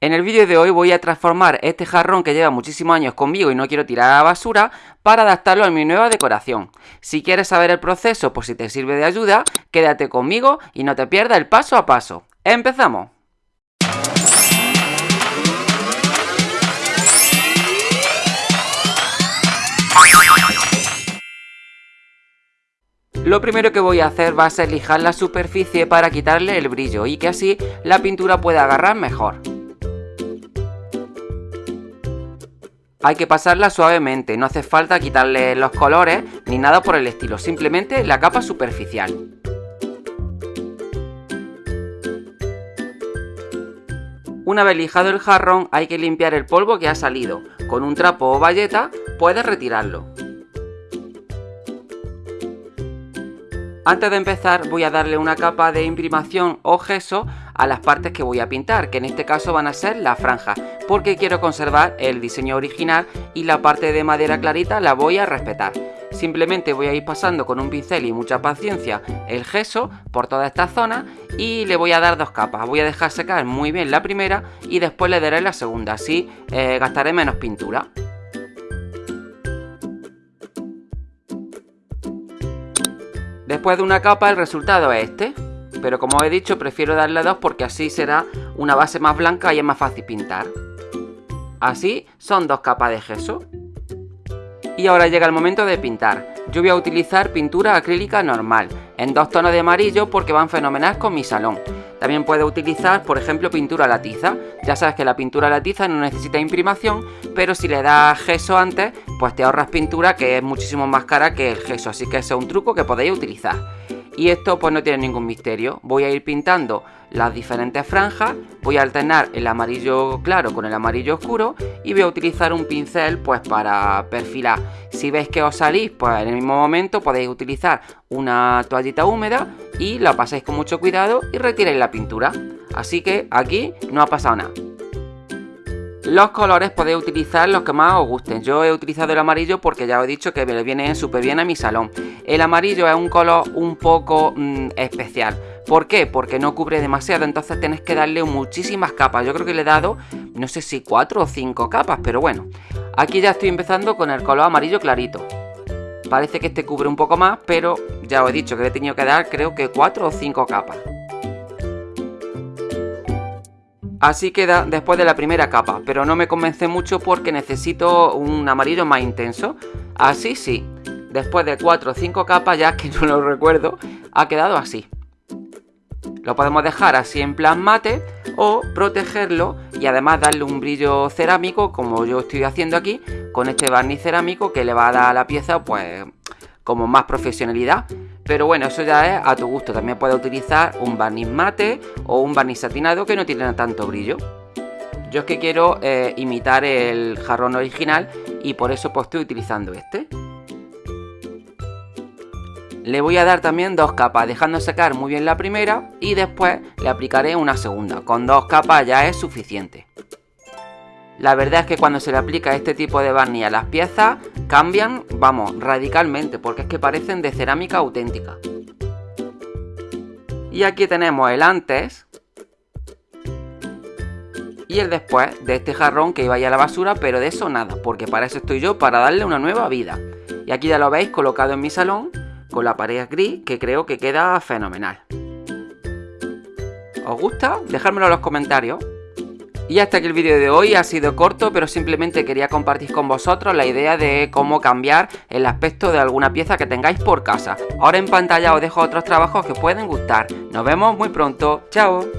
En el vídeo de hoy voy a transformar este jarrón que lleva muchísimos años conmigo y no quiero tirar a la basura para adaptarlo a mi nueva decoración. Si quieres saber el proceso por si te sirve de ayuda, quédate conmigo y no te pierdas el paso a paso. ¡Empezamos! Lo primero que voy a hacer va a ser lijar la superficie para quitarle el brillo y que así la pintura pueda agarrar mejor. Hay que pasarla suavemente, no hace falta quitarle los colores ni nada por el estilo, simplemente la capa superficial. Una vez lijado el jarrón hay que limpiar el polvo que ha salido. Con un trapo o bayeta puedes retirarlo. Antes de empezar voy a darle una capa de imprimación o gesso a las partes que voy a pintar, que en este caso van a ser las franjas, porque quiero conservar el diseño original y la parte de madera clarita la voy a respetar. Simplemente voy a ir pasando con un pincel y mucha paciencia el gesso por toda esta zona y le voy a dar dos capas. Voy a dejar secar muy bien la primera y después le daré la segunda, así eh, gastaré menos pintura. Después de una capa el resultado es este, pero como he dicho prefiero darle dos porque así será una base más blanca y es más fácil pintar. Así son dos capas de gesso. Y ahora llega el momento de pintar. Yo voy a utilizar pintura acrílica normal, en dos tonos de amarillo porque van fenomenal con mi salón. También puedes utilizar, por ejemplo, pintura a la tiza. Ya sabes que la pintura a la tiza no necesita imprimación, pero si le das gesso antes, pues te ahorras pintura que es muchísimo más cara que el gesso. Así que ese es un truco que podéis utilizar. Y esto pues no tiene ningún misterio. Voy a ir pintando las diferentes franjas, voy a alternar el amarillo claro con el amarillo oscuro y voy a utilizar un pincel pues para perfilar. Si veis que os salís, pues en el mismo momento podéis utilizar una toallita húmeda y la pasáis con mucho cuidado y retiráis la pintura. Así que aquí no ha pasado nada. Los colores podéis utilizar los que más os gusten. Yo he utilizado el amarillo porque ya os he dicho que me viene súper bien a mi salón. El amarillo es un color un poco mm, especial. ¿Por qué? Porque no cubre demasiado, entonces tenéis que darle muchísimas capas. Yo creo que le he dado, no sé si 4 o 5 capas, pero bueno. Aquí ya estoy empezando con el color amarillo clarito. Parece que este cubre un poco más, pero ya os he dicho que le he tenido que dar creo que 4 o 5 capas. Así queda después de la primera capa, pero no me convence mucho porque necesito un amarillo más intenso. Así sí, después de 4 o 5 capas, ya que no lo recuerdo, ha quedado así. Lo podemos dejar así en plan mate o protegerlo y además darle un brillo cerámico como yo estoy haciendo aquí con este barniz cerámico que le va a dar a la pieza pues como más profesionalidad pero bueno, eso ya es a tu gusto. También puedes utilizar un barniz mate o un barniz satinado que no tiene tanto brillo. Yo es que quiero eh, imitar el jarrón original y por eso pues estoy utilizando este. Le voy a dar también dos capas, dejando secar muy bien la primera y después le aplicaré una segunda. Con dos capas ya es suficiente. La verdad es que cuando se le aplica este tipo de barniz a las piezas cambian, vamos, radicalmente porque es que parecen de cerámica auténtica. Y aquí tenemos el antes y el después de este jarrón que iba a ir a la basura, pero de eso nada, porque para eso estoy yo, para darle una nueva vida. Y aquí ya lo veis colocado en mi salón con la pared gris que creo que queda fenomenal. ¿Os gusta? Dejármelo en los comentarios. Y hasta aquí el vídeo de hoy ha sido corto, pero simplemente quería compartir con vosotros la idea de cómo cambiar el aspecto de alguna pieza que tengáis por casa. Ahora en pantalla os dejo otros trabajos que pueden gustar. Nos vemos muy pronto. ¡Chao!